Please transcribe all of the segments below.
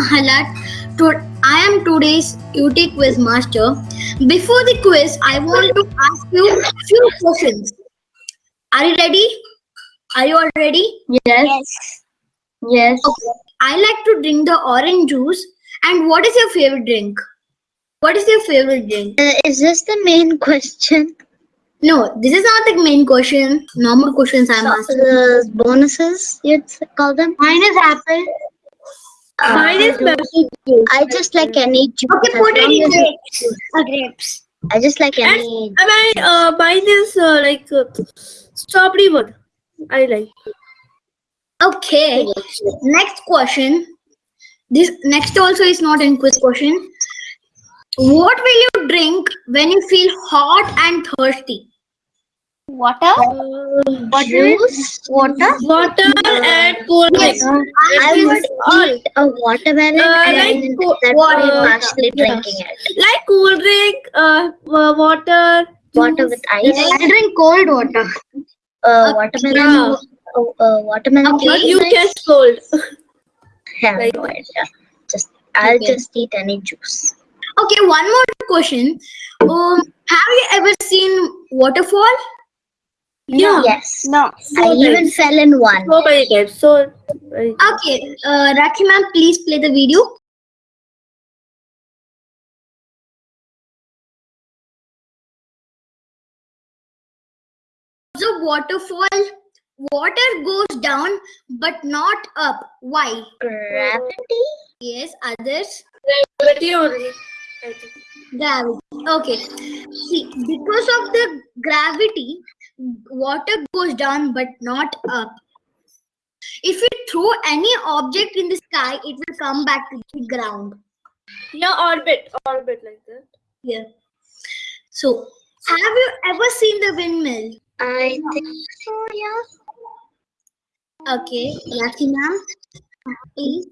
Ahalat. To- I am today's UT quiz master. Before the quiz, I want to ask you a few questions. Are you ready? Are you all ready? Yes. Yes. yes. Okay. I like to drink the orange juice. And what is your favorite drink? What is your favorite drink? Uh, is this the main question? No, this is not the main question. Normal questions I'm asking. Uh, bonuses, you'd call them? Mine is apple. Mine is I just like any juice. Okay, as put it long in grapes. Uh, grapes. I just like any. And I uh, mine is uh, like uh, strawberry one. I like. Okay. Next question. This next also is not in quiz question. What will you drink when you feel hot and thirsty? Water? Uh, Juice? Water? water and cold Yes. drink. I will would eat a watermelon Uh, and like that water. way partially Yeah. drinking it. Like cool drink, uh, wa- water, Water juice, with ice? I drink cold water. Uh, watermelon? Yeah. Oh, uh, watermelon Okay. But juice? you can cold. Yeah, like- no idea. Just I'll Okay. just eat any juice. Okay, one more question. Um, have you ever seen waterfall? Yeah. Yes. No. I even fell in one. so many times. So many times. Okay, uh, Rakhi ma'am, please play the video. The waterfall, water goes down but not up. Why? Gravity? Yes, others. Gravity only. Gravity. Okay. See, because of the gravity, water goes down but not up. If you throw any object in the sky, it will come back to the ground. Yeah, orbit, orbit like that. Yeah. So, have you ever seen the windmill? I think so, yeah. Okay, Lucky ma'am, please.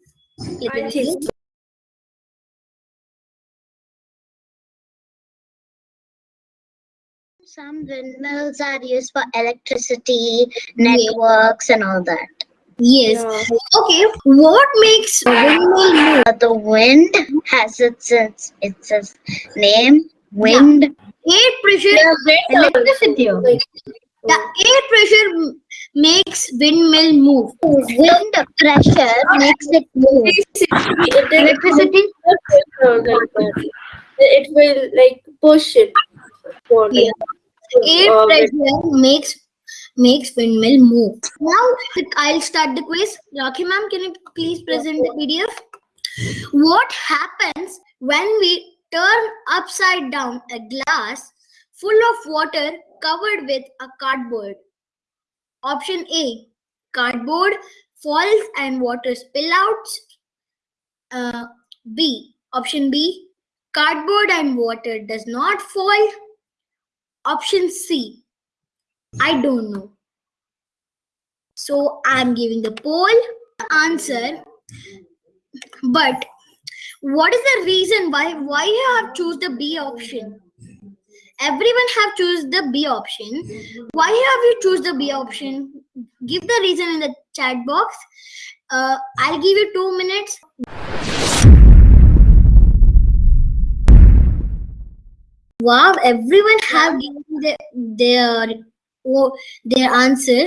Some windmills are used for electricity, networks, and all that. Yes. Yeah. Okay. What makes a windmill move? Uh, the wind has its its, its, its name. Wind. Air pressure. Yeah, Electricity. The air pressure makes windmill move. Wind pressure makes it move. electricity. It will like push it. For, like, Air uh, pressure makes makes windmill move. Now I'll start the quiz. Rakhi ma'am, can you please present the PDF? What happens when we turn upside down a glass full of water covered with a cardboard? Option A, cardboard falls and water spill out. Uh, B, option B, cardboard and water does not fall. Option C, I don't know. So I'm giving the poll answer. But what is the reason why why you have choose the B option? Everyone have choose the B option. Why have you choose the B option? Give the reason in the chat box. Uh, I'll give you two minutes. Wow, everyone have given the, their oh, their answer.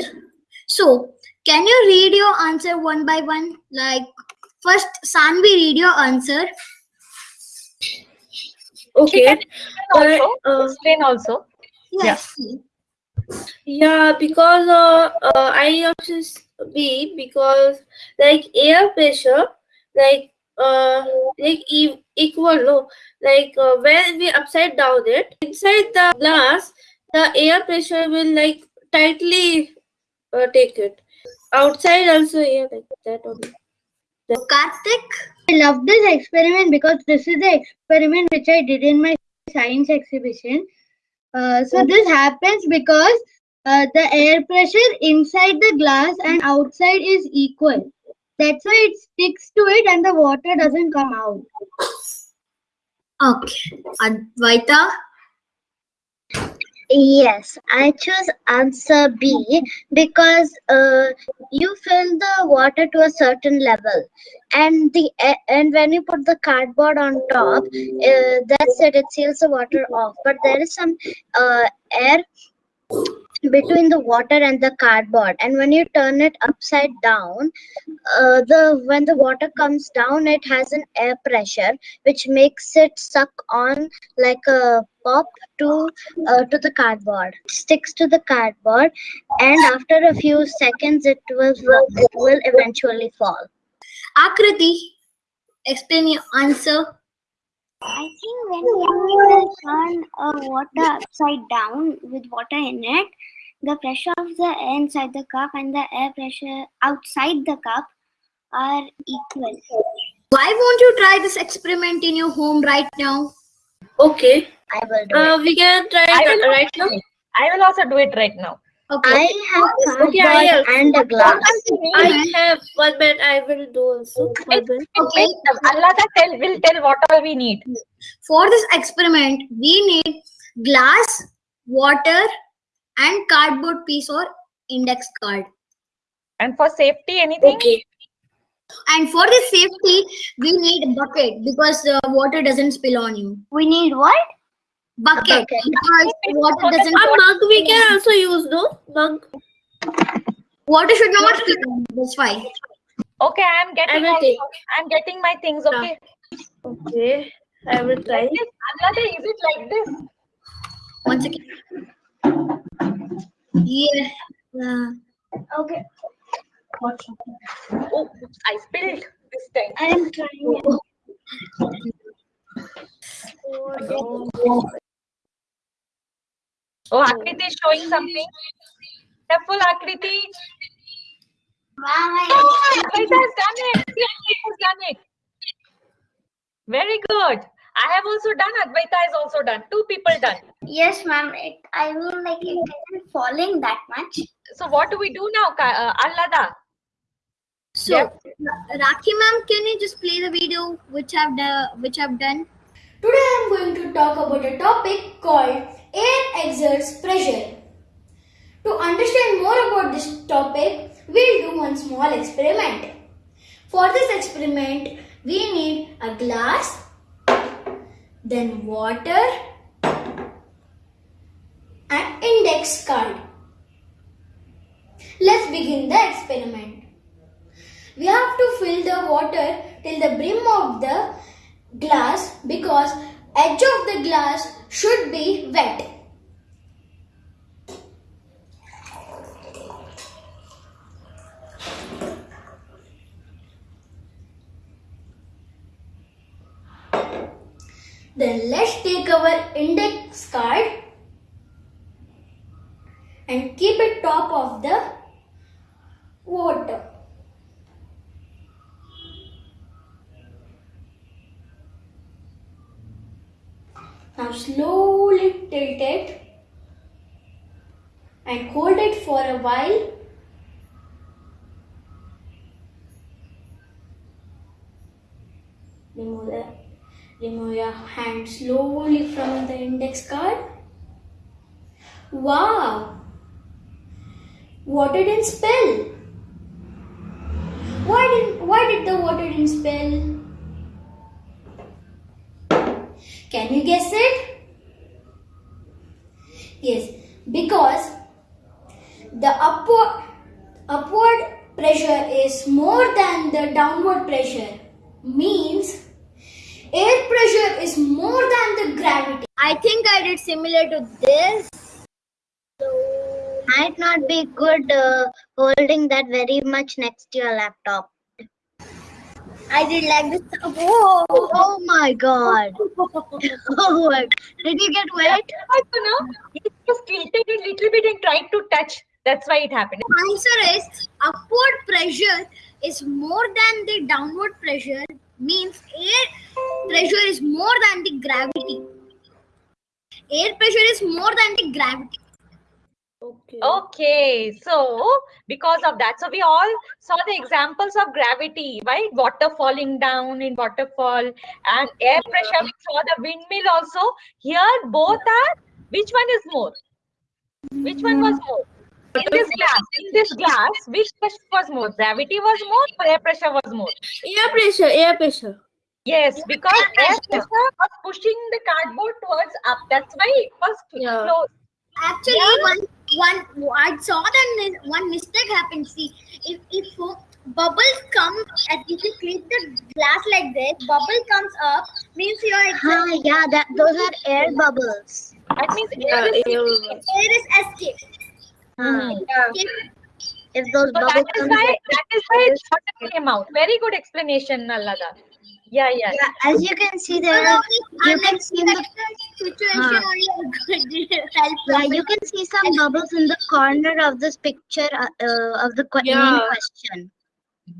So, can you read your answer one by one? Like first, Sanvi, read your answer. Okay. also Uh, explain also Yes. Yeah, because uh, uh, I option is B because like air pressure, like uh, like e- equal no, like uh, when we upside down it inside the glass, the air pressure will like tightly uh, take it. Outside also yeah like that only. Karthik. I love this experiment because this is the experiment which I did in my science exhibition. Uh, so this happens because uh, the air pressure inside the glass and outside is equal. That's why it sticks to it and the water doesn't come out. Okay. Advaita. Yes, I choose answer B because uh, you fill the water to a certain level, and the and when you put the cardboard on top, uh, that's it. It seals the water off. But there is some uh, air between the water and the cardboard, and when you turn it upside down, uh, the when the water comes down, it has an air pressure which makes it suck on like a pop to uh, to the cardboard. Sticks to the cardboard and after a few seconds it will it will eventually fall. Akriti, explain your answer. I think when you turn uh, water upside down with water in it, the pressure of the air inside the cup and the air pressure outside the cup are equal. Why won't you try this experiment in your home right now? Okay. i will do Uh, it we can try I it right now. I will also do it right now. Okay. i have cardboard Okay, I have- and a glass I have one minute. I will do also. One minute. Okay. Allah tell will tell what all we need. For this experiment, we need glass, water, and cardboard piece or index card. And for safety, anything? Okay. And for the safety, we need a bucket because the water doesn't spill on you. We need what? Bucket. bucket. Because water doesn't A mug we can also use, no? Mug. water should not spill on you. That's why. Okay, I am getting. will also- I'm getting my things. Okay. Okay. I will try. Like this, is it like this? One second. Yeah. Uh, okay Oh, I spilled this time. i am trying it. Oh, Akriti is showing something. Careful, Akriti. Oh, Advaita has done it. See, Advaita has done it. Very good. I have also done. Advaita has also done. Two people done. Yes, ma'am. I mean, like it isn't falling that much. So what do we do now, Ka- uh, Allada? so, Rakhi ma'am, can you just play the video which I've done? Which I've done? Today I am going to talk about a topic called air exerts pressure. To understand more about this topic, we'll do one small experiment. For this experiment, we need a glass, then water, and index card. Let's begin the experiment. We have to fill the water till the brim of the glass because edge of the glass should be wet. Then let's take our index card and keep it top of the water. Now slowly tilt it and hold it for a while. Remove, the, remove your hand slowly from the index card. Wow! Water didn't spill. Why did why did the water didn't spill? Can you guess it? Yes, because the upward upward pressure is more than the downward pressure. Means air pressure is more than the gravity. I think I did similar to this. might not be good uh, holding that very much next to your laptop I did like this. Whoa! oh my god oh my did you get wet I don't know. He just tilted a little bit and tried to touch. That's why it happened. Answer is upward pressure is more than the downward pressure. Means air pressure is more than the gravity. Air pressure is more than the gravity. Okay. Okay, so because of that, so we all saw the examples of gravity, right? Water falling down in waterfall and air pressure. We saw the windmill also. Here, both are. Which one is more? Which one was more? In this glass, in this glass, which pressure was more? Gravity was more or air pressure was more? Air pressure, air pressure. Yes, because air pressure was pushing the cardboard towards up. That's why it was Yeah. close. Actually, one one I saw that one mistake happened. See, if if bubbles come, and if you click the glass like this, bubble comes up means your Huh, yeah, that those are air bubbles. That means Yeah, air is air air is escape. Hmm. Huh. If If those So bubbles that is come why that is why it water came out. Very good explanation, Nallada. Yeah, yeah. Yeah, as you can see there, you can see the situation Huh. only could help. yeah, you can see some bubbles in the corner of this picture uh, uh, of the que- main Yeah. question.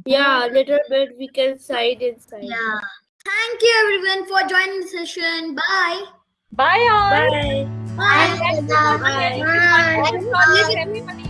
Yeah, little bit we can side inside. Yeah. Thank you everyone for joining the session. Bye. Bye all. Bye. Bye. And thank you for Bye. sharing this